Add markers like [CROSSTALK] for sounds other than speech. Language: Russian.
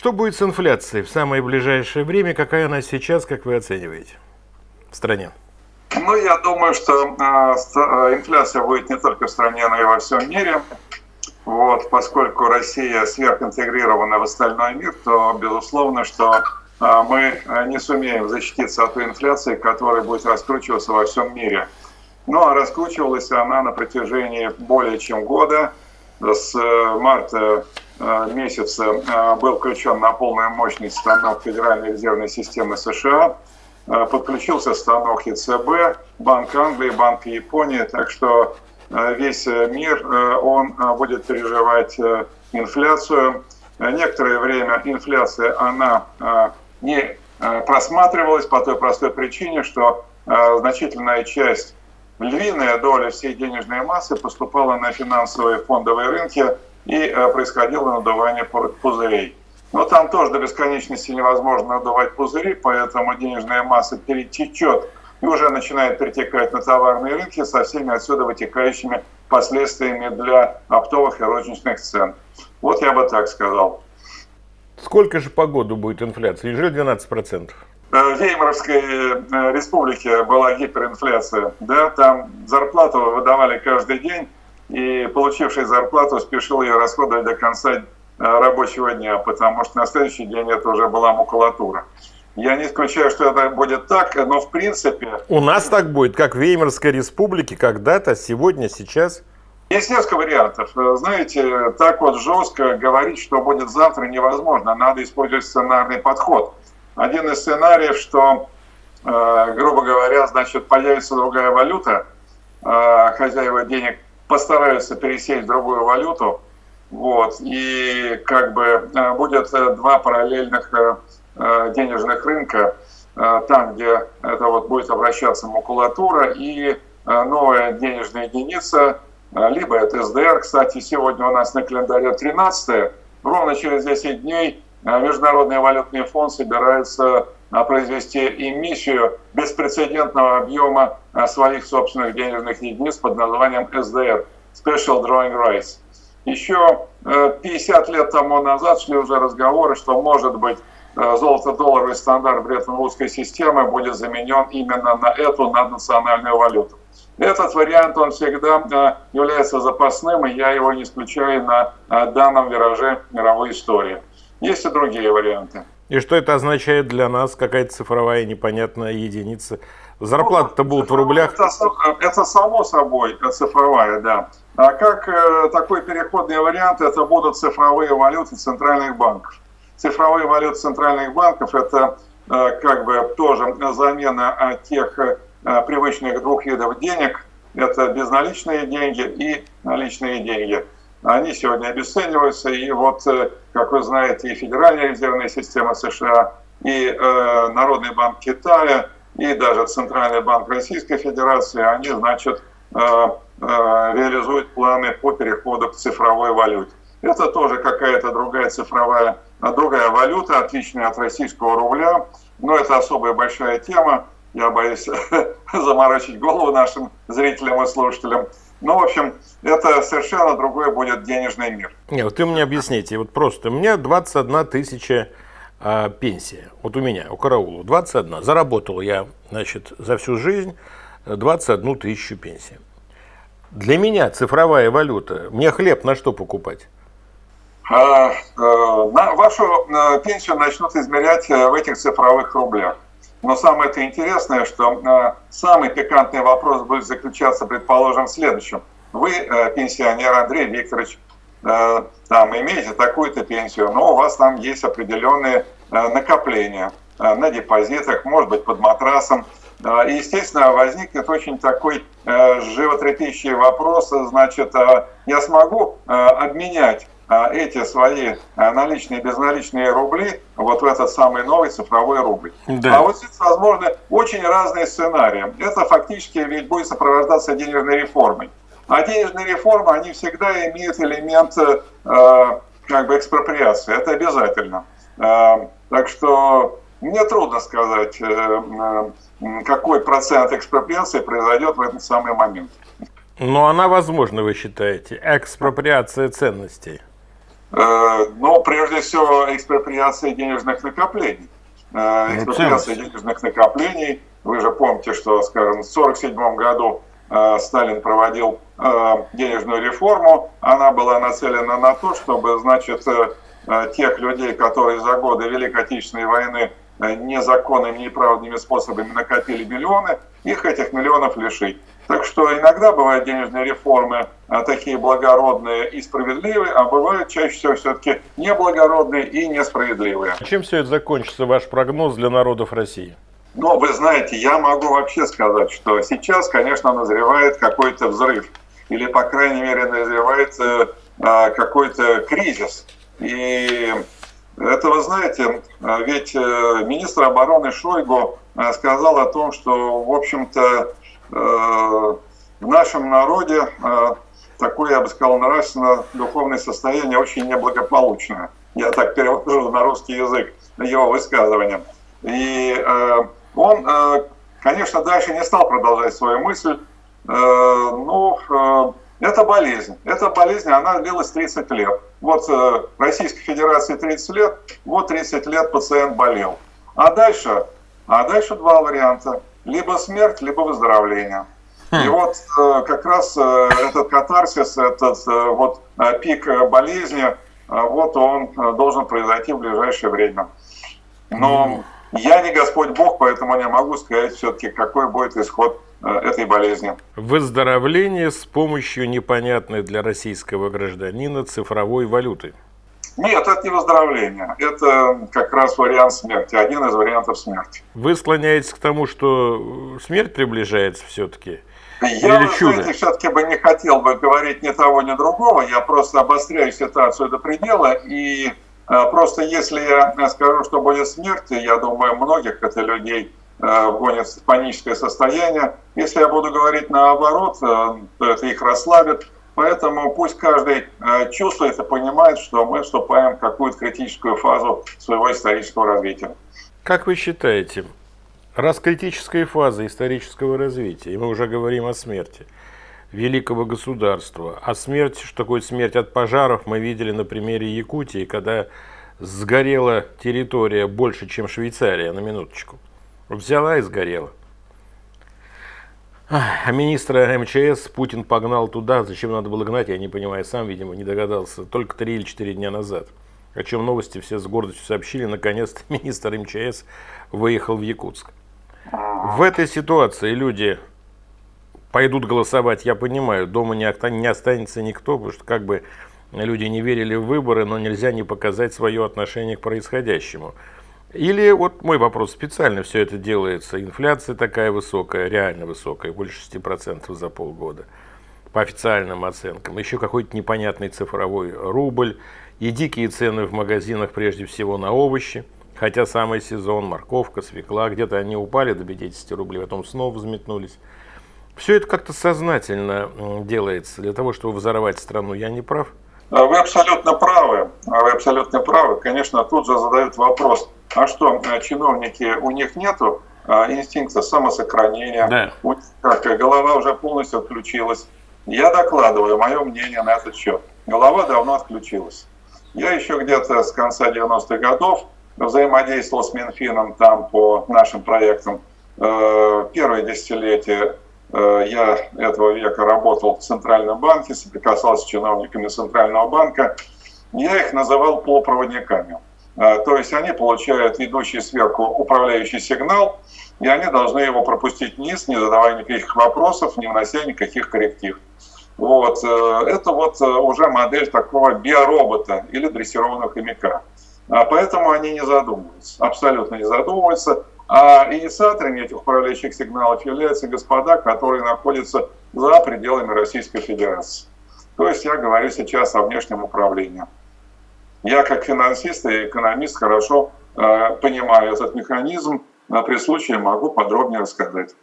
Что будет с инфляцией в самое ближайшее время? Какая она сейчас, как вы оцениваете, в стране? Ну, я думаю, что э, инфляция будет не только в стране, но и во всем мире. Вот, поскольку Россия сверхинтегрирована в остальной мир, то безусловно, что э, мы не сумеем защититься от той инфляции, которая будет раскручиваться во всем мире. Ну а раскручивалась она на протяжении более чем года. С э, марта месяца э, был включен на полную мощность станок Федеральной резервной системы США. Подключился станок ЕЦБ, Банк Англии, Банк Японии. Так что весь мир он будет переживать инфляцию. Некоторое время инфляция она не просматривалась по той простой причине, что значительная часть львиная доля всей денежной массы поступала на финансовые фондовые рынки и э, происходило надувание пузырей. Но там тоже до бесконечности невозможно надувать пузыри, поэтому денежная масса перетечет и уже начинает перетекать на товарные рынки со всеми отсюда вытекающими последствиями для оптовых и розничных цен. Вот я бы так сказал. Сколько же по году будет инфляция? Неужели 12%? в Веймаровской э, республике была гиперинфляция, да, там зарплату выдавали каждый день, и получивший зарплату спешил ее расходовать до конца э, рабочего дня, потому что на следующий день это уже была макулатура. Я не исключаю, что это будет так, но в принципе... У нас так будет, как в Веймарской республике когда-то, сегодня, сейчас? Есть несколько вариантов. Знаете, так вот жестко говорить, что будет завтра, невозможно. Надо использовать сценарный подход. Один из сценариев, что, э, грубо говоря, значит, появится другая валюта, э, хозяева денег постараются пересесть в другую валюту, вот, и как бы э, будет два параллельных денежных рынка, там, где это вот будет обращаться макулатура и новая денежная единица, либо это СДР, кстати, сегодня у нас на календаре 13 ровно через 10 дней Международный валютный фонд собирается а, произвести эмиссию беспрецедентного объема а, своих собственных денежных единиц под названием SDR – Special Drawing Rights. Еще 50 э, лет тому назад шли уже разговоры, что, может быть, э, золото-долларовый стандарт Бреттон-Вудской системы будет заменен именно на эту наднациональную валюту. Этот вариант, он всегда является запасным, и я его не исключаю на данном вираже мировой истории. Есть и другие варианты. И что это означает для нас? Какая-то цифровая непонятная единица? Зарплаты-то ну, будут в рублях? Это, это само собой цифровая, да. А как э, такой переходный вариант, это будут цифровые валюты центральных банков. Цифровые валюты центральных банков это э, как бы тоже замена от тех э, привычных двух видов денег. Это безналичные деньги и наличные деньги они сегодня обесцениваются. И вот, э, как вы знаете, и Федеральная резервная система США, и э, Народный банк Китая, и даже Центральный банк Российской Федерации, они, значит, э, э, реализуют планы по переходу к цифровой валюте. Это тоже какая-то другая цифровая, другая валюта, отличная от российского рубля, но это особая большая тема. Я боюсь [LAUGHS] заморочить голову нашим зрителям и слушателям. Ну, в общем, это совершенно другой будет денежный мир. Нет, вот вы мне объясните, вот просто, у меня 21 тысяча а, пенсия, вот у меня, у караула, 21, заработал я, значит, за всю жизнь 21 тысячу пенсии. Для меня цифровая валюта, мне хлеб на что покупать? А, на вашу а, пенсию начнут измерять э, в этих цифровых рублях. Но самое это интересное, что э, самый пикантный вопрос будет заключаться, предположим, в следующем. Вы, э, пенсионер Андрей Викторович, э, там имеете такую-то пенсию, но у вас там есть определенные э, накопления э, на депозитах, может быть, под матрасом. Э, и, естественно, возникнет очень такой э, животрепещущий вопрос, значит, э, я смогу э, обменять эти свои а, наличные и безналичные рубли вот в этот самый новый цифровой рубль. Да. А вот здесь возможны очень разные сценарии. Это фактически ведь будет сопровождаться денежной реформой. А денежные реформы, они всегда имеют элемент э, как бы экспроприации. Это обязательно. Э, так что мне трудно сказать, э, какой процент экспроприации произойдет в этот самый момент. Но она возможна, вы считаете, экспроприация ценностей? Но прежде всего экспроприация денежных накоплений. Ну, экспроприация денежных накоплений. Вы же помните, что, скажем, в 1947 году Сталин проводил денежную реформу. Она была нацелена на то, чтобы, значит, тех людей, которые за годы Великой Отечественной войны незаконными, неправедными способами накопили миллионы, их этих миллионов лишить. Так что иногда бывают денежные реформы а, такие благородные и справедливые, а бывают чаще всего все-таки неблагородные и несправедливые. Чем все это закончится, ваш прогноз для народов России? Ну, вы знаете, я могу вообще сказать, что сейчас, конечно, назревает какой-то взрыв. Или, по крайней мере, назревает э, а, какой-то кризис. И это, вы знаете, а, ведь э, министр обороны Шойгу сказал о том, что, в общем-то, Э, в нашем народе э, такое, я бы сказал, нравственно-духовное состояние очень неблагополучное. Я так перевожу на русский язык его высказывание. И э, он, конечно, дальше не стал продолжать свою мысль. Ну, это болезнь. Эта болезнь, она длилась 30 лет. Вот Российской Федерации 30 лет, вот 30 лет пациент болел. А дальше, а дальше два варианта либо смерть, либо выздоровление. И хм. вот э, как раз э, этот катарсис, этот э, вот пик болезни, вот он должен произойти в ближайшее время. Но я не Господь Бог, поэтому не могу сказать все-таки, какой будет исход этой болезни. Выздоровление с помощью непонятной для российского гражданина цифровой валюты. Нет, это не выздоровление. Это как раз вариант смерти, один из вариантов смерти. Вы склоняетесь к тому, что смерть приближается все-таки? Я, Или чудо? знаете, все-таки бы не хотел бы говорить ни того, ни другого. Я просто обостряю ситуацию до предела. И э, просто если я скажу, что будет смерть, я думаю, многих это людей э, вгонит в паническое состояние. Если я буду говорить наоборот, э, то это их расслабит. Поэтому пусть каждый э, чувствует и понимает, что мы вступаем в какую-то критическую фазу своего исторического развития. Как вы считаете, раз критическая фаза исторического развития, и мы уже говорим о смерти великого государства, а смерть, что такое смерть от пожаров, мы видели на примере Якутии, когда сгорела территория больше, чем Швейцария, на минуточку. Взяла и сгорела. А министра МЧС Путин погнал туда, зачем надо было гнать, я не понимаю, сам, видимо, не догадался, только три или четыре дня назад. О чем новости все с гордостью сообщили, наконец-то [LAUGHS] министр МЧС выехал в Якутск. В этой ситуации люди пойдут голосовать, я понимаю, дома не останется никто, потому что как бы люди не верили в выборы, но нельзя не показать свое отношение к происходящему. Или вот мой вопрос, специально все это делается, инфляция такая высокая, реально высокая, больше 6% за полгода, по официальным оценкам, еще какой-то непонятный цифровой рубль и дикие цены в магазинах прежде всего на овощи, хотя самый сезон, морковка, свекла, где-то они упали до 50 рублей, потом снова взметнулись. Все это как-то сознательно делается для того, чтобы взорвать страну, я не прав? Вы абсолютно правы, вы абсолютно правы. Конечно, тут же задают вопрос – а что, э, чиновники, у них нету а, инстинкта самосохранения, да. у них как, голова уже полностью отключилась. Я докладываю мое мнение на этот счет. Голова давно отключилась. Я еще где-то с конца 90-х годов взаимодействовал с Минфином там по нашим проектам. Э, первое десятилетие э, я этого века работал в Центральном банке, соприкасался с чиновниками Центрального банка. Я их называл полупроводниками. А, то есть они получают идущий сверху управляющий сигнал, и они должны его пропустить вниз, не задавая никаких вопросов, не внося никаких корректив. Вот. Э, это вот э, уже модель такого биоробота или дрессированного хомяка. А поэтому они не задумываются, абсолютно не задумываются. А инициаторами этих управляющих сигналов являются господа, которые находятся за пределами Российской Федерации. То есть я говорю сейчас о внешнем управлении. Я как финансист и экономист хорошо э, понимаю этот механизм, при случае могу подробнее рассказать.